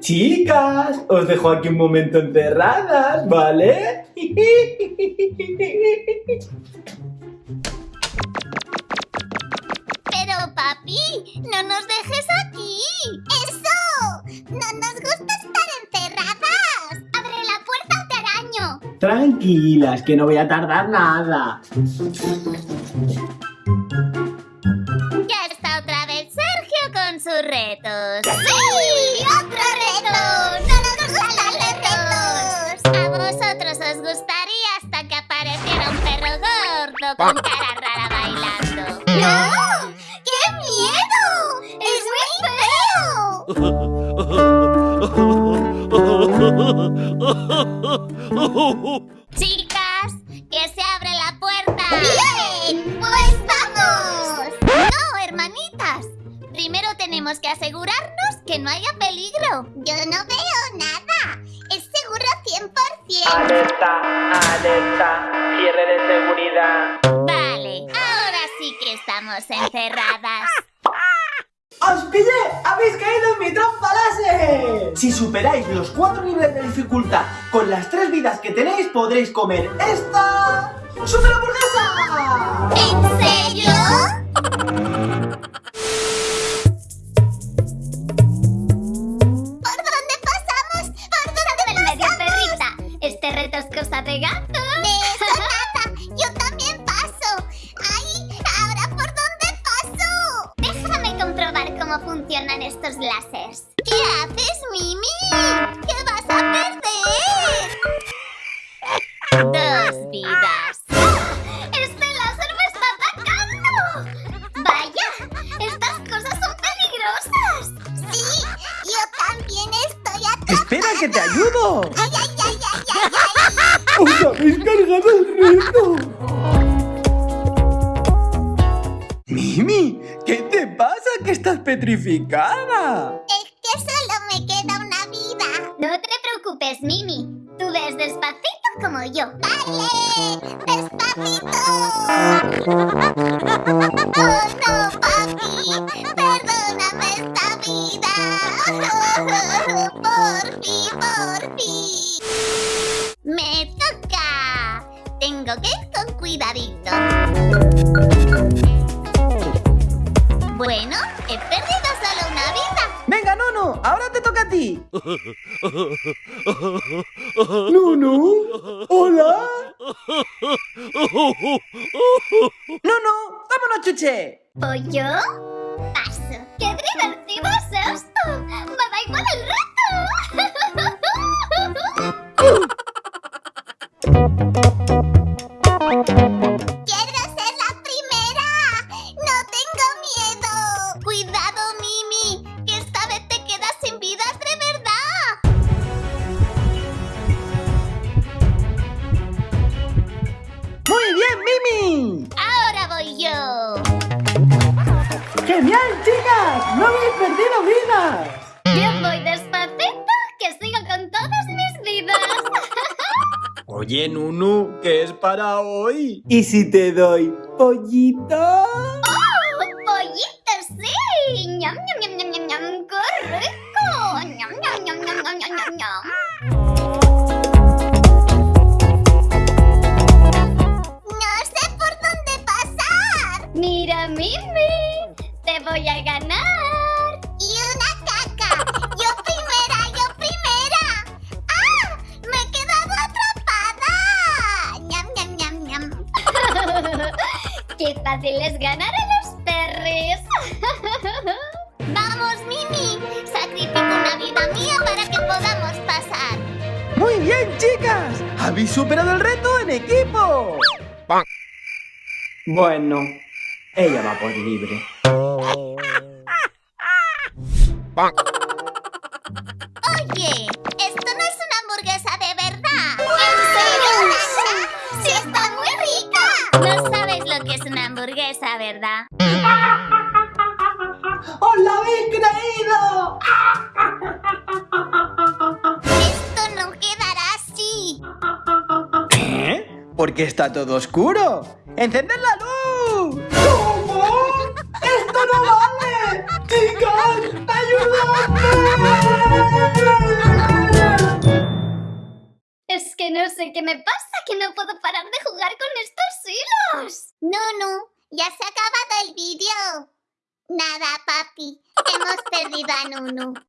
Chicas, os dejo aquí un momento encerradas, ¿vale? Pero papi, no nos dejes aquí. ¡Eso! No nos gusta estar encerradas. ¡Abre la puerta o te araño! Tranquilas, que no voy a tardar nada. Ya está otra vez Sergio con sus retos. ¡Sí! Con cara rara bailando? ¡No! ¡Qué miedo! ¡Es muy feo! Chicas, que se abre la puerta. ¡Bien! ¡Pues vamos! No, hermanitas. Primero tenemos que asegurarnos que no haya peligro. Yo no veo nada. Es seguro 100%. Alerta, alerta, cierre de seguridad. Vale, ahora sí que estamos encerradas. ¡Os pillé! ¡Habéis caído en mi trampa láser! Si superáis los cuatro niveles de dificultad con las tres vidas que tenéis, podréis comer esta... ¡Super hamburguesa! ¿En serio? De gato. De eso nada. Yo también paso. ¡Ay! ¿Ahora por dónde paso? Déjame comprobar cómo funcionan estos láseres. ¿Qué haces, Mimi? ¿Qué vas a perder? Dos vidas. ¡Este láser me está atacando! ¡Vaya! ¡Estas cosas son peligrosas! Sí, yo también estoy atrapada. ¡Espera que te ayudo! ¡Os habéis cargado el reto! Mimi, ¿qué te pasa? ¿Que estás petrificada? Es que solo me queda una vida. No te preocupes, Mimi. Tú ves despacito como yo. ¡Vale! ¡Despacito! ¡Oh, no, papi! Bueno, he perdido solo una vida. Venga, Nono, ahora te toca a ti. Nono, hola. Nono, vámonos, chuche. ¿Pollo? Paso. ¡Qué divertido chicas! ¡No habéis perdido vidas! Yo voy despacito, que sigo con todas mis vidas. Oye, Nunu, ¿qué es para hoy? ¿Y si te doy pollito? ¡Oh, pollito, sí! ¡Ñam, ñam, ñam, ñam, ñam, ñam! ¡Qué rico! ¡Ñam, ñam, ñam, ñam, ñam, ñam, ñam, voy a ganar. Y una caca. Yo primera, yo primera. ¡Ah! Me he quedado atrapada. Ñam, ñam, ñam, ñam. Qué fácil es ganar a los perres. Vamos, Mimi. Sacrifico una vida mía para que podamos pasar. Muy bien, chicas. Habéis superado el reto en equipo. Bueno, ella va por libre. Oye, esto no es una hamburguesa de verdad. ¿En serio? ¡Sí está muy rica! No sabes lo que es una hamburguesa, ¿verdad? ¡Os la habéis creído! Esto no quedará así. ¿Eh? Porque está todo oscuro. ¡Encended la que no puedo parar de jugar con estos hilos. Nunu, ya se ha acabado el vídeo. Nada, papi. Hemos perdido a Nunu.